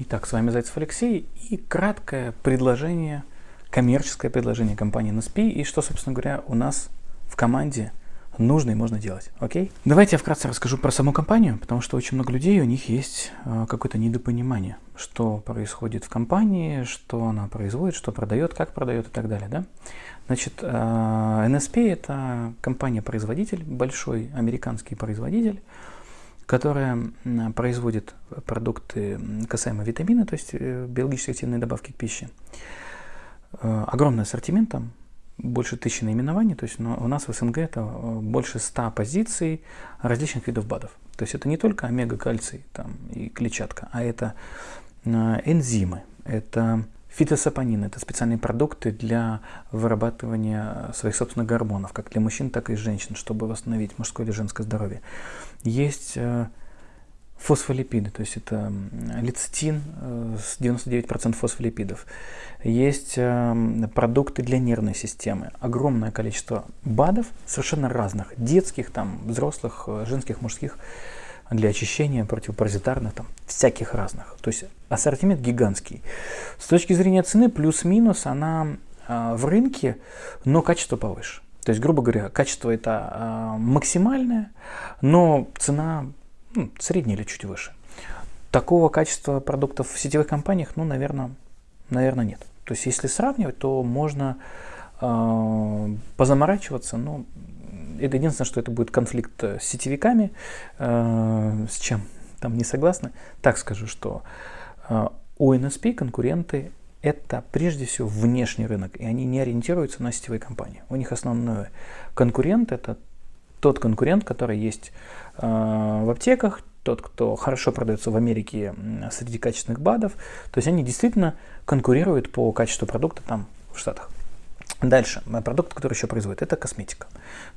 Итак, с вами Зайцев Алексей и краткое предложение, коммерческое предложение компании NSP и что, собственно говоря, у нас в команде нужно и можно делать. Окей? Давайте я вкратце расскажу про саму компанию, потому что очень много людей, у них есть э, какое-то недопонимание, что происходит в компании, что она производит, что продает, как продает и так далее. Да? Значит, э, NSP это компания-производитель, большой американский производитель, которая производит продукты касаемо витамина, то есть э, биологически активные добавки к пище. Э, огромный ассортимент там, больше тысячи наименований, то есть у нас в СНГ это э, больше 100 позиций различных видов БАДов. То есть это не только омега-кальций там, и клетчатка, а это энзимы, это фитосапонины, это специальные продукты для вырабатывания своих собственных гормонов, как для мужчин, так и женщин, чтобы восстановить мужское или женское здоровье. Есть э, фосфолипиды, то есть это лецитин э, с 99% фосфолипидов. Есть э, продукты для нервной системы. Огромное количество БАДов, совершенно разных, детских, там, взрослых, женских, мужских, для очищения противопаразитарных, там, всяких разных. То есть ассортимент гигантский. С точки зрения цены плюс-минус она э, в рынке, но качество повыше. То есть, грубо говоря, качество это э, максимальное, но цена ну, средняя или чуть выше. Такого качества продуктов в сетевых компаниях, ну, наверное, наверное нет. То есть, если сравнивать, то можно э, позаморачиваться, но это единственное, что это будет конфликт с сетевиками, э, с чем там не согласны. Так скажу, что э, у NSP конкуренты это прежде всего внешний рынок, и они не ориентируются на сетевые компании. У них основной конкурент это тот конкурент, который есть э, в аптеках, тот, кто хорошо продается в Америке среди качественных БАДов. То есть они действительно конкурируют по качеству продукта там в Штатах. Дальше, продукт, который еще производит, это косметика.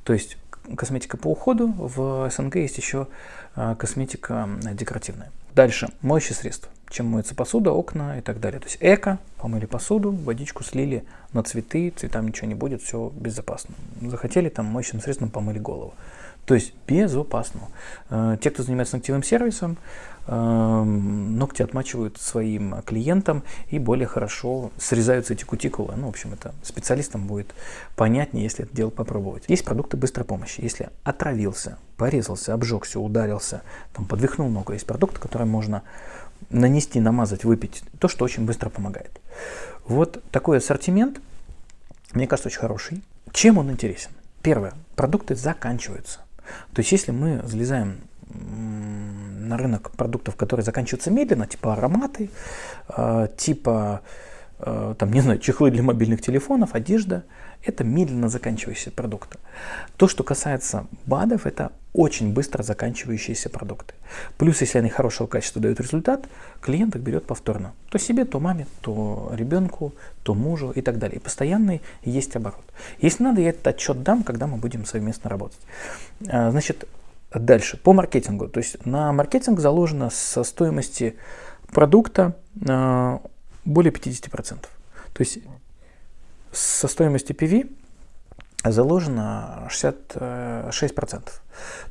То есть косметика по уходу, в СНГ есть еще э, косметика декоративная. Дальше, моющие средства чем моется посуда, окна и так далее. То есть эко, помыли посуду, водичку слили на цветы, цветам ничего не будет, все безопасно. Захотели там моющим средством помыли голову. То есть безопасно. Э, те, кто занимается ногтевым сервисом, ногти отмачивают своим клиентам и более хорошо срезаются эти кутикулы. Ну, в общем, это специалистам будет понятнее, если это дело попробовать. Есть продукты быстрой помощи. Если отравился, порезался, обжегся, ударился, там, подвихнул ногу, есть продукты, которые можно нанести, намазать, выпить, то, что очень быстро помогает. Вот такой ассортимент, мне кажется, очень хороший. Чем он интересен? Первое, продукты заканчиваются. То есть, если мы залезаем на рынок продуктов, которые заканчиваются медленно, типа ароматы, э, типа, э, там, не знаю, чехлы для мобильных телефонов, одежда, это медленно заканчивающиеся продукты. То, что касается БАДов, это очень быстро заканчивающиеся продукты. Плюс, если они хорошего качества дают результат, клиент их берет повторно. То себе, то маме, то ребенку, то мужу и так далее. И постоянный есть оборот. Если надо, я этот отчет дам, когда мы будем совместно работать. А, значит, дальше, по маркетингу. То есть на маркетинг заложено со стоимости продукта а, более 50%. То есть со стоимости PV заложено 66%.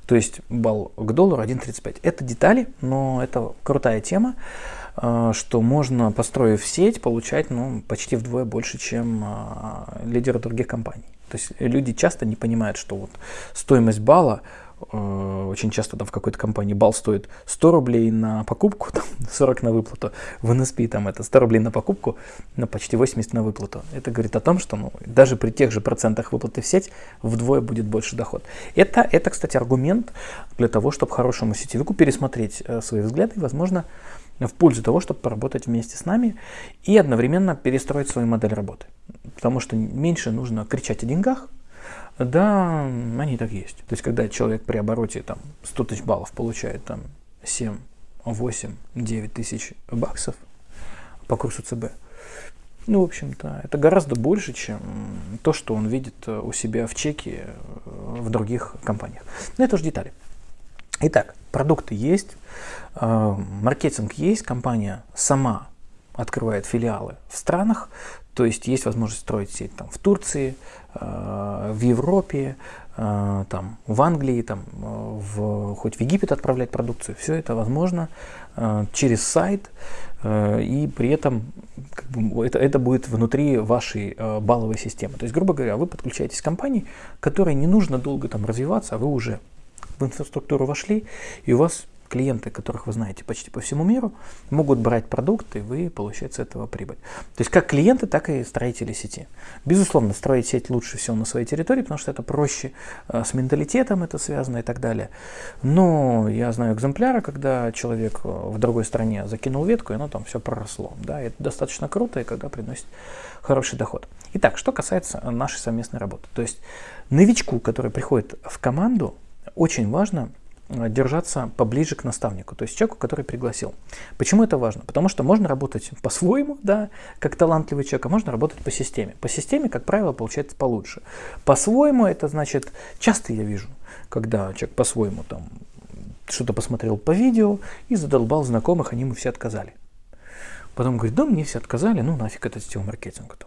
То есть балл к доллару 1.35. Это детали, но это крутая тема, э, что можно, построив сеть, получать ну, почти вдвое больше, чем э, лидеры других компаний. То есть люди часто не понимают, что вот стоимость балла Э, очень часто там в какой-то компании балл стоит 100 рублей на покупку, там 40 на выплату. В NSP там это 100 рублей на покупку, но почти 80 на выплату. Это говорит о том, что ну, даже при тех же процентах выплаты в сеть вдвое будет больше доход. Это, это кстати, аргумент для того, чтобы хорошему сетевику пересмотреть э, свои взгляды возможно, в пользу того, чтобы поработать вместе с нами и одновременно перестроить свою модель работы. Потому что меньше нужно кричать о деньгах, да, они так есть. То есть, когда человек при обороте там 100 тысяч баллов получает там 7, 8, 9 тысяч баксов по курсу ЦБ, ну, в общем-то, это гораздо больше, чем то, что он видит э, у себя в чеке э, в других компаниях. Но это уже детали. Итак, продукты есть, э, маркетинг есть, компания сама открывает филиалы в странах, то есть есть возможность строить сеть там, в Турции, э, в Европе, э, там, в Англии, там, в, хоть в Египет отправлять продукцию. Все это возможно э, через сайт, э, и при этом как бы, это, это будет внутри вашей э, балловой системы. То есть, грубо говоря, вы подключаетесь к компании, которой не нужно долго там развиваться, а вы уже в инфраструктуру вошли, и у вас клиенты, которых вы знаете почти по всему миру, могут брать продукты, и вы получаете с этого прибыль. То есть как клиенты, так и строители сети. Безусловно, строить сеть лучше всего на своей территории, потому что это проще, э, с менталитетом это связано и так далее. Но я знаю экземпляры, когда человек э, в другой стране закинул ветку, и оно там все проросло. Да, это достаточно круто, и когда приносит хороший доход. Итак, что касается нашей совместной работы. То есть новичку, который приходит в команду, очень важно держаться поближе к наставнику, то есть человеку, который пригласил. Почему это важно? Потому что можно работать по-своему, да, как талантливый человек, а можно работать по системе. По системе, как правило, получается получше. По-своему это значит, часто я вижу, когда человек по-своему там что-то посмотрел по видео и задолбал знакомых, они ему все отказали. Потом говорит, да, мне все отказали, ну нафиг этот стил маркетинг.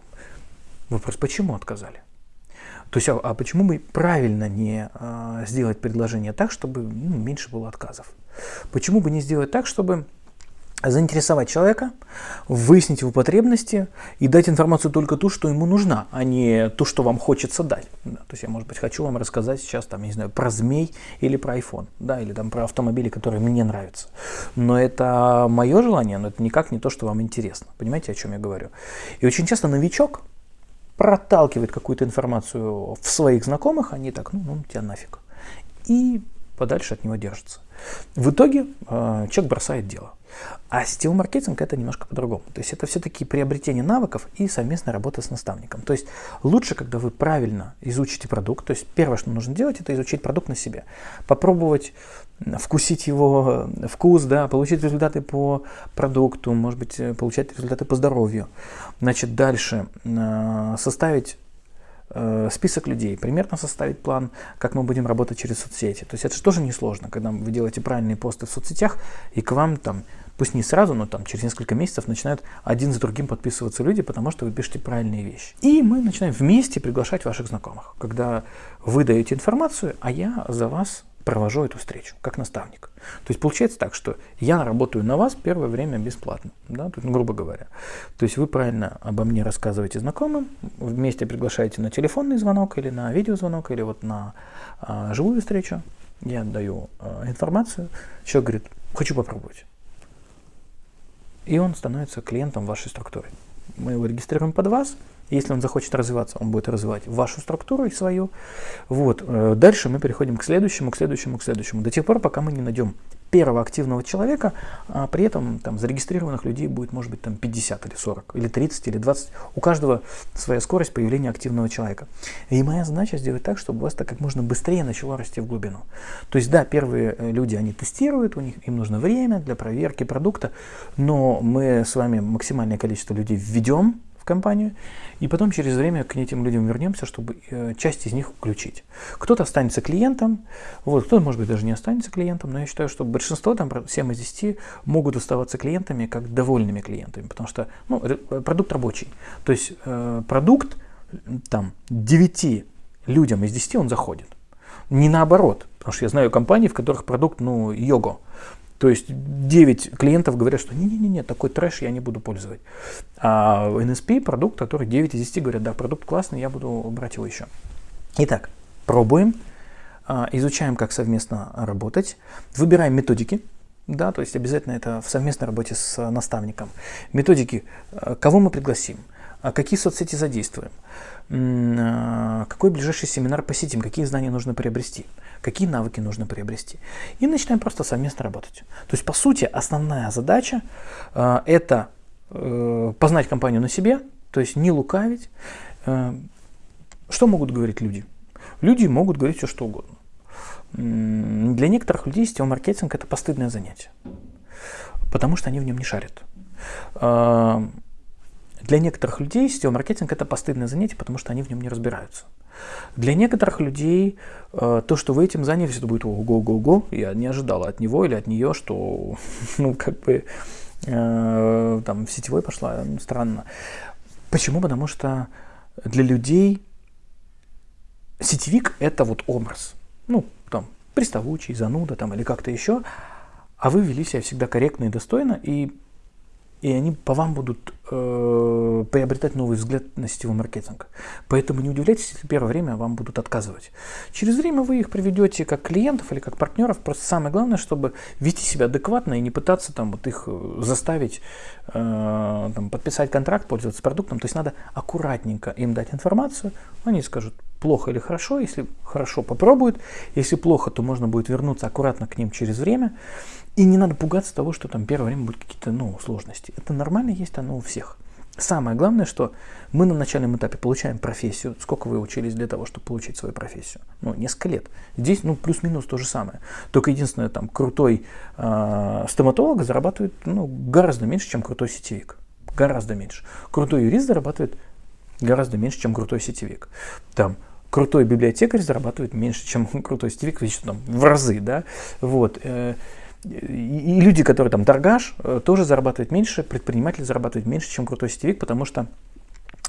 Вопрос, почему отказали? То есть, а, а почему бы правильно не а, сделать предложение так, чтобы ну, меньше было отказов? Почему бы не сделать так, чтобы заинтересовать человека, выяснить его потребности и дать информацию только ту, что ему нужна, а не ту, что вам хочется дать. Да, то есть я, может быть, хочу вам рассказать сейчас, там, я не знаю, про змей или про iPhone, да, или там про автомобили, которые мне нравятся. Но это мое желание, но это никак не то, что вам интересно. Понимаете, о чем я говорю? И очень часто новичок, проталкивает какую-то информацию в своих знакомых, они так, ну, ну тебя нафиг. И подальше от него держатся. В итоге э, человек бросает дело. А сетевой маркетинг это немножко по-другому. То есть это все-таки приобретение навыков и совместная работа с наставником. То есть лучше, когда вы правильно изучите продукт. То есть первое, что нужно делать, это изучить продукт на себе. Попробовать вкусить его э, вкус, да, получить результаты по продукту, может быть, э, получать результаты по здоровью. Значит, дальше э, составить список людей, примерно составить план, как мы будем работать через соцсети. То есть это же тоже несложно, когда вы делаете правильные посты в соцсетях, и к вам там, пусть не сразу, но там через несколько месяцев начинают один за другим подписываться люди, потому что вы пишете правильные вещи. И мы начинаем вместе приглашать ваших знакомых, когда вы даете информацию, а я за вас провожу эту встречу, как наставник. То есть получается так, что я работаю на вас первое время бесплатно, да, тут, грубо говоря. То есть вы правильно обо мне рассказываете знакомым, вместе приглашаете на телефонный звонок или на видеозвонок, или вот на а, живую встречу. Я даю а, информацию, человек говорит, хочу попробовать. И он становится клиентом вашей структуры. Мы его регистрируем под вас, если он захочет развиваться, он будет развивать вашу структуру и свою. Вот. Э, дальше мы переходим к следующему, к следующему, к следующему. До тех пор, пока мы не найдем первого активного человека, а при этом там зарегистрированных людей будет, может быть, там 50 или 40, или 30, или 20. У каждого своя скорость появления активного человека. И моя задача сделать так, чтобы у вас это как можно быстрее начало расти в глубину. То есть, да, первые э, люди, они тестируют, у них им нужно время для проверки продукта, но мы с вами максимальное количество людей введем компанию, и потом через время к этим людям вернемся, чтобы э, часть из них включить. Кто-то останется клиентом, вот, кто-то, может быть, даже не останется клиентом, но я считаю, что большинство, там, 7 из 10, могут оставаться клиентами как довольными клиентами, потому что ну, продукт рабочий. То есть э, продукт там 9 людям из 10 он заходит. Не наоборот, потому что я знаю компании, в которых продукт, ну, його. То есть 9 клиентов говорят, что не-не-не, такой трэш я не буду пользовать. А NSP продукт, который 9 из 10 говорят, да, продукт классный, я буду брать его еще. Итак, пробуем, а, изучаем, как совместно работать, выбираем методики, да, то есть обязательно это в совместной работе с наставником. Методики, а, кого мы пригласим, а какие соцсети задействуем, какой ближайший семинар посетим, какие знания нужно приобрести какие навыки нужно приобрести. И начинаем просто совместно работать. То есть, по сути, основная задача э, это э, познать компанию на себе, то есть не лукавить. Э, что могут говорить люди? Люди могут говорить все, что угодно. Для некоторых людей сетевой маркетинг это постыдное занятие, потому что они в нем не шарят. Для некоторых людей сетевой маркетинг это постыдное занятие, потому что они в нем не разбираются. Для некоторых людей э, то, что вы этим занялись, это будет ого-го-го. Я не ожидала от него или от нее, что, ну, как бы, э, там, в сетевой пошла, странно. Почему? Потому что для людей сетевик – это вот образ. Ну, там, приставучий, зануда там или как-то еще. А вы вели себя всегда корректно и достойно, и и они по вам будут э, приобретать новый взгляд на сетевой маркетинг. Поэтому не удивляйтесь, если первое время вам будут отказывать. Через время вы их приведете как клиентов или как партнеров. Просто самое главное, чтобы вести себя адекватно и не пытаться там вот их э, заставить э, там, подписать контракт, пользоваться продуктом. То есть надо аккуратненько им дать информацию. Они скажут плохо или хорошо. Если хорошо, попробуют. Если плохо, то можно будет вернуться аккуратно к ним через время. И не надо пугаться того, что там первое время будут какие-то ну, сложности. Это нормально есть оно у всех. Самое главное, что мы на начальном этапе получаем профессию. Сколько вы учились для того, чтобы получить свою профессию? Ну, несколько лет. Здесь, ну, плюс-минус то же самое. Только единственное, там, крутой э, стоматолог зарабатывает, ну, гораздо меньше, чем крутой сетевик. Гораздо меньше. Крутой юрист зарабатывает гораздо меньше, чем крутой сетевик. Там, крутой библиотекарь зарабатывает меньше, чем крутой сетевик, там, в разы, да, вот. Э, и люди, которые там торгаш, э, тоже зарабатывают меньше, предприниматель зарабатывает меньше, чем крутой сетевик, потому что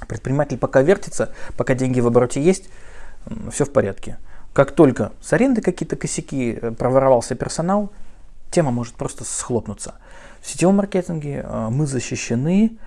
предприниматель пока вертится, пока деньги в обороте есть, все в порядке. Как только с аренды какие-то косяки, э, проворовался персонал, тема может просто схлопнуться. В сетевом маркетинге мы защищены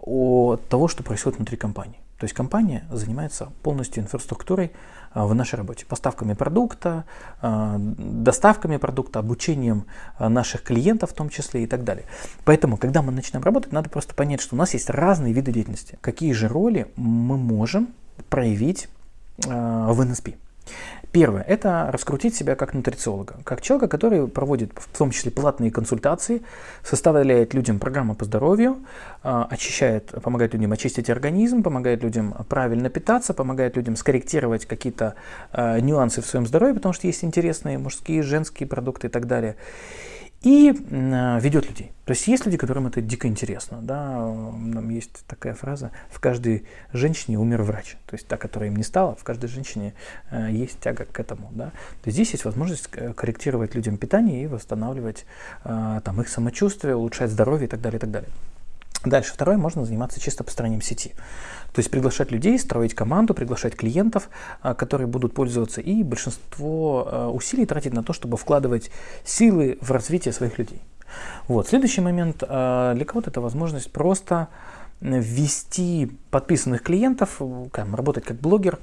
от того, что происходит внутри компании. То есть компания занимается полностью инфраструктурой а, в нашей работе. Поставками продукта, а, доставками продукта, обучением а, наших клиентов в том числе и так далее. Поэтому, когда мы начинаем работать, надо просто понять, что у нас есть разные виды деятельности. Какие же роли мы можем проявить в NSP. Первое – это раскрутить себя как нутрициолога, как человека, который проводит в том числе платные консультации, составляет людям программы по здоровью, а, очищает, помогает людям очистить организм, помогает людям правильно питаться, помогает людям скорректировать какие-то а, нюансы в своем здоровье, потому что есть интересные мужские, женские продукты и так далее и э, ведет людей. То есть есть люди, которым это дико интересно. Да? Там есть такая фраза, в каждой женщине умер врач. То есть та, которая им не стала, в каждой женщине э, есть тяга к этому. Да? То есть здесь есть возможность э, корректировать людям питание и восстанавливать там, их самочувствие, улучшать здоровье и так далее. И так далее. Дальше, второе, можно заниматься чисто построением сети. То есть приглашать людей, строить команду, приглашать клиентов, а, которые будут пользоваться, и большинство а, усилий тратить на то, чтобы вкладывать силы в развитие своих людей. Вот. Следующий момент, а, для кого-то это возможность просто ввести подписанных клиентов, работать как блогер,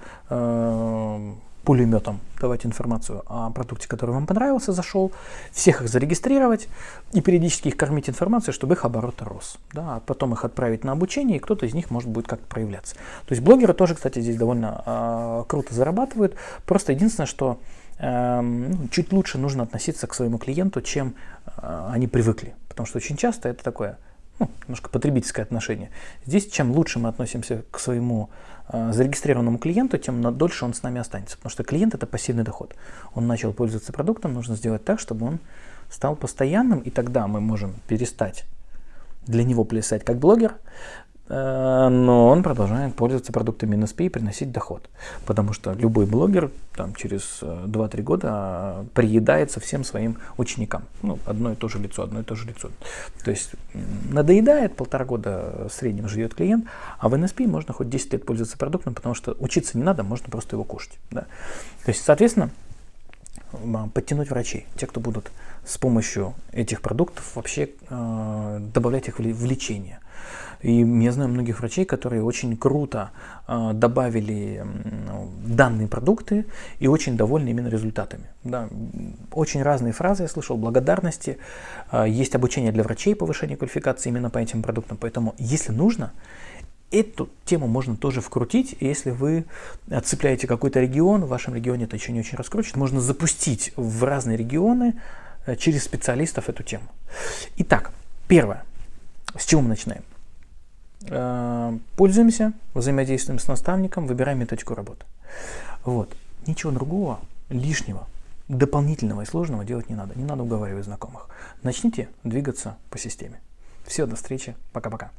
пулеметом давать информацию о продукте, который вам понравился, зашел, всех их зарегистрировать и периодически их кормить информацией, чтобы их оборот рос. Да, а потом их отправить на обучение, и кто-то из них может будет как-то проявляться. То есть блогеры тоже, кстати, здесь довольно э, круто зарабатывают. Просто единственное, что э, чуть лучше нужно относиться к своему клиенту, чем э, они привыкли. Потому что очень часто это такое ну, немножко потребительское отношение. Здесь чем лучше мы относимся к своему зарегистрированному клиенту, тем дольше он с нами останется. Потому что клиент это пассивный доход. Он начал пользоваться продуктом, нужно сделать так, чтобы он стал постоянным, и тогда мы можем перестать для него плясать как блогер, Э, но он продолжает пользоваться продуктами NSP и приносить доход. Потому что любой блогер там, через 2-3 э, года э, приедается всем своим ученикам. Ну, одно и то же лицо, одно и то же лицо. То есть надоедает, полтора года в среднем живет клиент, а в NSP можно хоть 10 лет пользоваться продуктом, потому что учиться не надо, можно просто его кушать. Да. То есть, соответственно, подтянуть врачей, те, кто будут с помощью этих продуктов вообще э, добавлять их в лечение. И я знаю многих врачей, которые очень круто э, добавили э, данные продукты и очень довольны именно результатами. Да, очень разные фразы я слышал, благодарности. Э, есть обучение для врачей, повышение квалификации именно по этим продуктам. Поэтому, если нужно, Эту тему можно тоже вкрутить, если вы цепляете какой-то регион, в вашем регионе это еще не очень раскручено, можно запустить в разные регионы э, через специалистов эту тему. Итак, первое. С чего мы начинаем? Э, пользуемся, взаимодействуем с наставником, выбираем методику работы. Вот. Ничего другого, лишнего, дополнительного и сложного делать не надо. Не надо уговаривать знакомых. Начните двигаться по системе. Все, до встречи. Пока-пока.